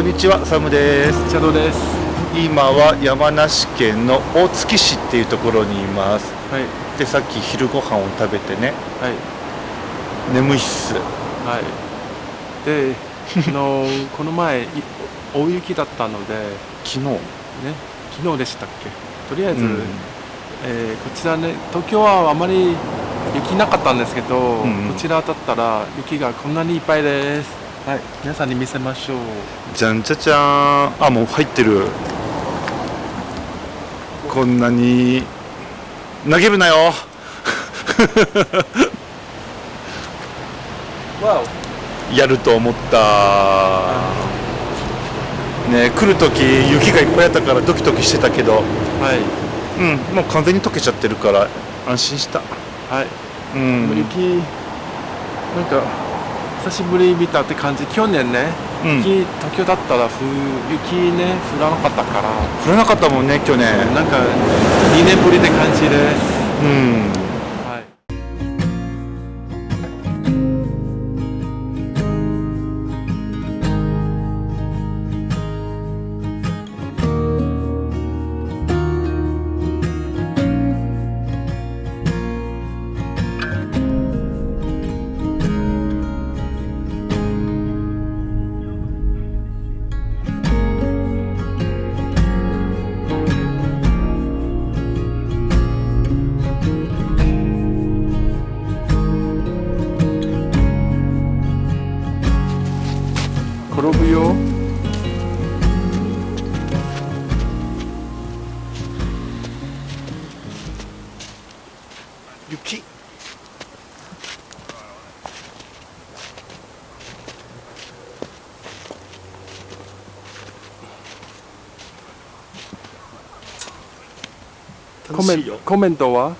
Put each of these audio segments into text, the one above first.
こんにちは、サムです。茶道です。今は山梨県の大月市っていうところにいます。はい。で、さっき昼ご飯を食べてね、はい。眠いっす。はい。で、あの この前い大雪だったので、ね、昨日？昨日でしたっけ？とりあえず、うんえーこちらね、東京はあまり雪なかったんですけど、んうんこちらだったら雪がこんなにいっぱいです。はい。皆さんに見せましょう。じゃんじゃじゃーん。あ、もう入ってる。こんなに投げるなよ。わやると思った。ね、来る時雪がいっぱいあったからドキドキしてたけど、お。はい。うん、もう完全に溶けちゃってるから安心した。はい。うん。雪なんか久しぶりに見たって感じ。去年ね、うん。雪東京だったらふ雪ね降らなかったから。降らなかったもんね去年。なんか2年ぶりって感じです、うん転ぶよ。雪。コメコメントは？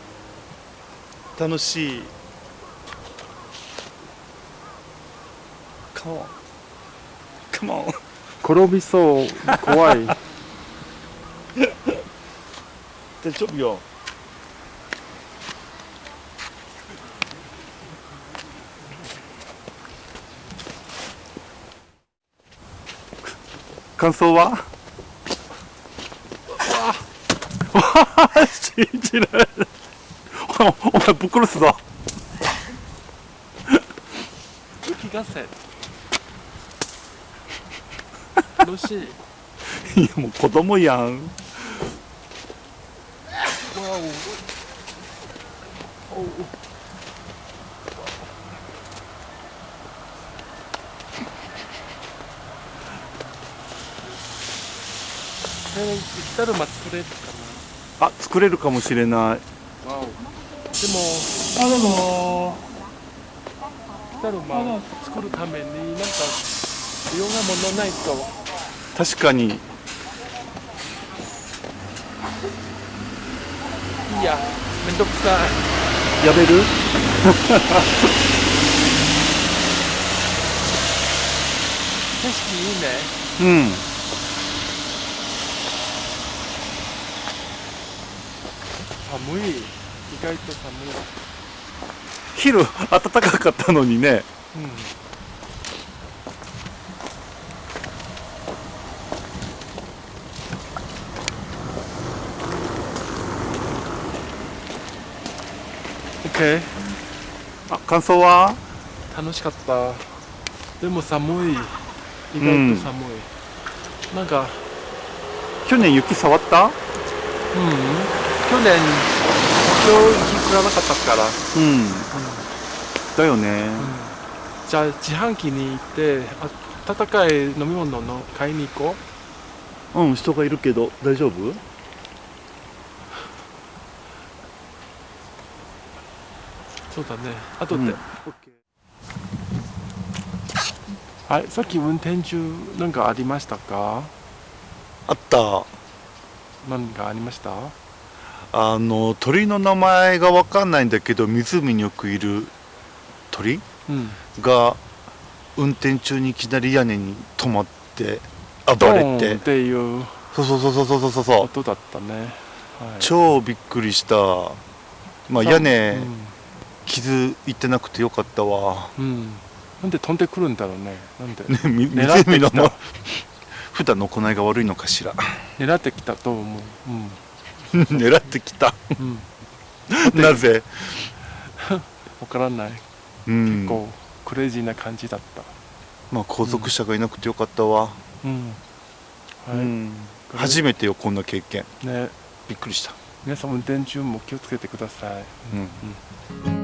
楽しい。on Come on 転びそう。怖い。大丈夫よ。感想は？信じられない。お前ぶっ殺すぞ。雪合戦楽し。いいやもう子供やん。わおおえー、雪だるま作れるかあ作れるかもしれない。なわおでも。あどうも。雪だるま作るためになんかいろんなものないと確かに。いいやめんどくさい。やめる？景色いいね。うん。寒い。意外と寒い。昼暖かかったのにね。うんオッケーあ感想は？楽しかった。でも寒い。意外と寒い、なんか去年雪触った？うん。去年今日雪降らなかったから、うん。だよね。じゃあ自販機に行ってあ温かい飲み物の買いに行こう。うん人がいるけど大丈夫？そうだね。後で、うん。はいさっき運転中何かありましたか？あった。何かありました？あの鳥の名前がわかんないんだけど湖によくいる鳥？うん。が運転中にいきなり屋根に止まって暴ドれてっていうそうそうそうそうそうそうそう。音だったね、はい、超びっくりした。まあさ屋根傷いってなくてよかったわ。うん、うん、なんで飛んでくるんだろうね。なんで。ねみ狙ってきた。湖のま普段の行いが悪いのかしら。狙ってきたと思う。うん。狙ってきた。うん。なぜ？わからない。うん。結構クレイジーな感じだった。まあ後続車がいなくてよかったわ、うん。はい。うん。初めてよこんな経験。ね、びっくりした。皆さん運転中も気をつけてください。うん。うん